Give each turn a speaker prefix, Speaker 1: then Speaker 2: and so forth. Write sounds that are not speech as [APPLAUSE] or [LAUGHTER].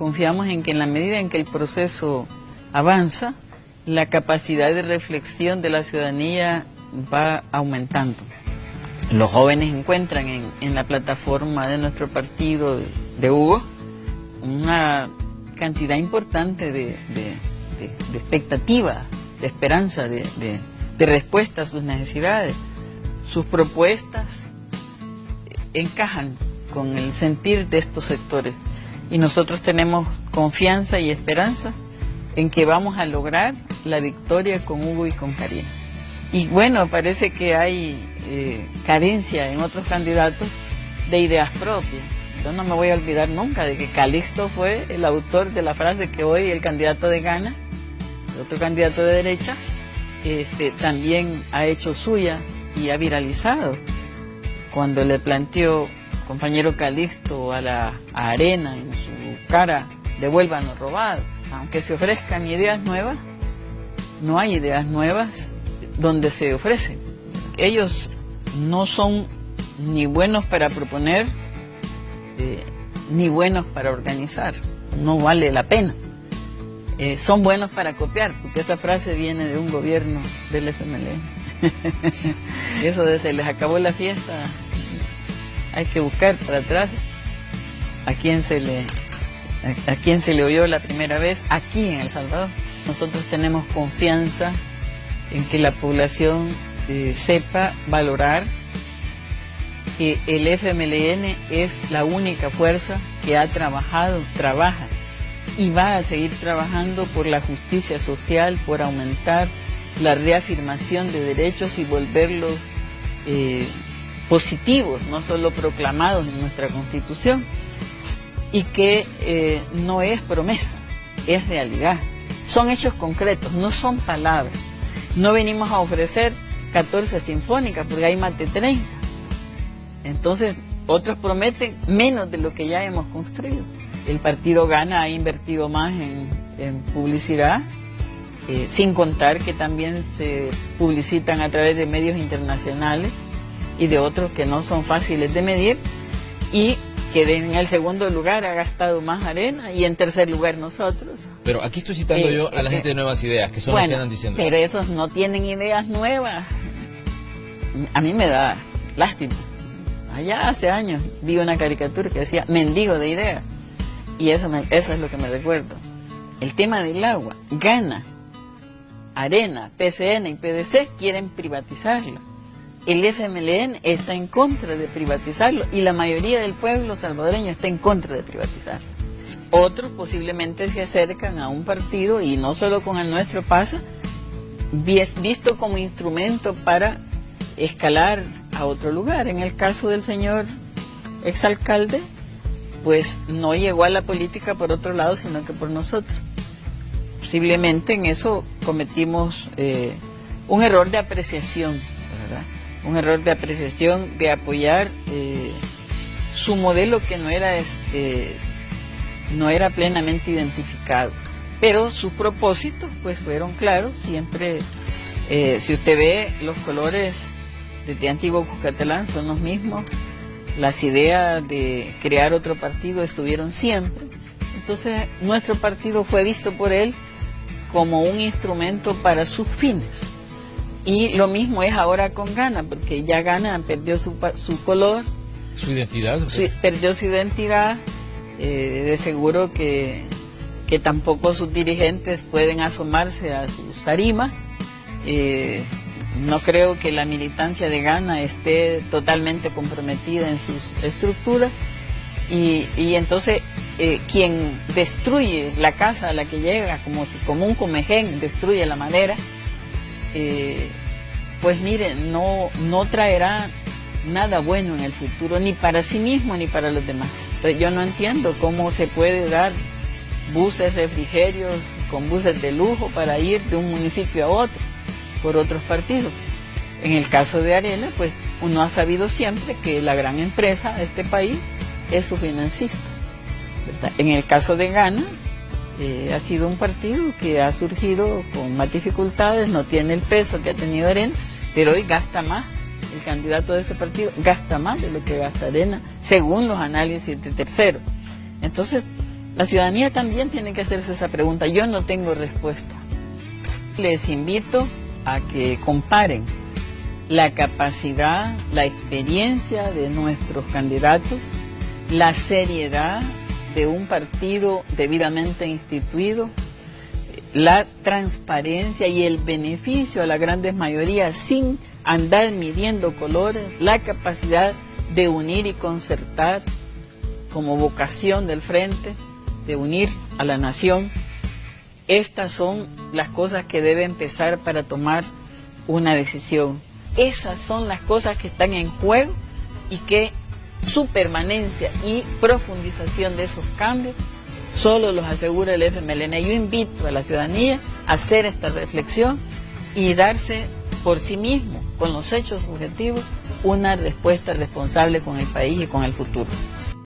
Speaker 1: confiamos en que en la medida en que el proceso avanza, la capacidad de reflexión de la ciudadanía va aumentando. Los jóvenes encuentran en, la plataforma de nuestro partido de Hugo una cantidad importante de, expectativa, de esperanza, de, respuesta a sus necesidades. Sus propuestas encajan con el sentir de estos sectores y nosotros tenemos confianza y esperanza en que vamos a lograr la victoria con Hugo y con Karina. Y bueno, parece que hay eh, carencia en otros candidatos de ideas propias. Yo no me voy a olvidar nunca de que Calixto fue el autor de la frase que hoy el candidato de Gana, el otro candidato de derecha, este, también ha hecho suya y ha viralizado. Cuando le planteó compañero Calixto a la Arena en su cara, devuélvanos robado. Aunque se ofrezcan ideas nuevas, no hay ideas nuevas donde se ofrecen. Ellos no son ni buenos para proponer, eh, ni buenos para organizar. No vale la pena. Eh, son buenos para copiar, porque esa frase viene de un gobierno del FMLN. [LAUGHS] Eso de se les acabó la fiesta, hay que buscar para atrás a quién se le a, quién se le oyó la primera vez aquí en El Salvador. Nosotros tenemos confianza en que la población eh, sepa valorar que el FMLN es la única fuerza que ha trabajado, trabaja y va a seguir trabajando por la justicia social, por aumentar la reafirmación de derechos y volverlos eh, positivos, no solo proclamados en nuestra Constitución, y que eh, no es promesa, es realidad. Son hechos concretos, no son palabras. No venimos a ofrecer 14 sinfónicas porque hay más de 30. Entonces, otros prometen menos de lo que ya hemos construido. El partido Gana ha invertido más en, publicidad, eh, sin contar que también se publicitan a través de medios internacionales y de otros que no son fáciles de medir y que en el segundo lugar ha gastado más arena y en tercer lugar nosotros.
Speaker 2: Pero aquí estoy citando eh, yo a la eh, gente de nuevas ideas, que son las que andan diciendo.
Speaker 1: Pero esos no tienen ideas nuevas. A mí me da lástima. Allá hace años vi una caricatura que decía mendigo de ideas. Y eso, eso es lo que me recuerdo. El tema del agua. Gana. Arena, PCN y PDC quieren privatizarlo el FMLN está en contra de privatizarlo y la mayoría del pueblo salvadoreño está en contra de privatizarlo. Otros posiblemente se acercan a un partido y no solo con el nuestro pasa, visto como instrumento para escalar a otro lugar. En el caso del señor exalcalde, pues no llegó a la política por otro lado, sino que por nosotros. Posiblemente en eso cometimos eh, un error de apreciación. Un error de apreciación de apoyar eh, su modelo que no era este no era plenamente identificado. Pero sus propósitos pues fueron claros siempre eh, si usted ve los colores de antiguo Cuscatlán son los mismos. Las ideas de crear otro partido estuvieron siempre. Entonces nuestro partido fue visto por él como un instrumento para sus fines y lo mismo es ahora con Gana, porque ya Gana perdió su, su color.
Speaker 2: Su identidad.
Speaker 1: perdió su identidad. Eh, de seguro que, que, tampoco sus dirigentes pueden asomarse a sus tarimas. Eh, no creo que la militancia de Gana esté totalmente comprometida en sus estructuras. Y, y entonces eh, quien destruye la casa a la que llega, como, como un comején destruye la madera, eh, pues miren, no, no traerá nada bueno en el futuro, ni para sí mismo ni para los demás. Entonces yo no entiendo cómo se puede dar buses, refrigerios, con buses de lujo para ir de un municipio a otro por otros partidos. En el caso de Arena, pues uno ha sabido siempre que la gran empresa de este país es su financista. En el caso de Ghana, eh, ha sido un partido que ha surgido con más dificultades, no tiene el peso que ha tenido Arena, pero hoy gasta más. El candidato de ese partido gasta más de lo que gasta Arena, según los análisis de tercero. Entonces, La ciudadanía también tiene que hacerse esa pregunta. Yo no tengo respuesta. Les invito a que comparen la capacidad, la experiencia de nuestros candidatos, la seriedad de un partido debidamente instituido, la transparencia y el beneficio a las grandes mayorías sin andar midiendo colores, la capacidad de unir y concertar como vocación del frente, de unir a la nación. Estas son las cosas que debe empezar para tomar una decisión. Esas son las cosas que están en juego y que su permanencia y profundización de esos cambios solo los asegura el FMLN. Yo invito a la ciudadanía a hacer esta reflexión y darse por sí mismo, con los hechos objetivos, una respuesta responsable con el país y con el futuro.